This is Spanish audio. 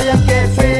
Ay, que fe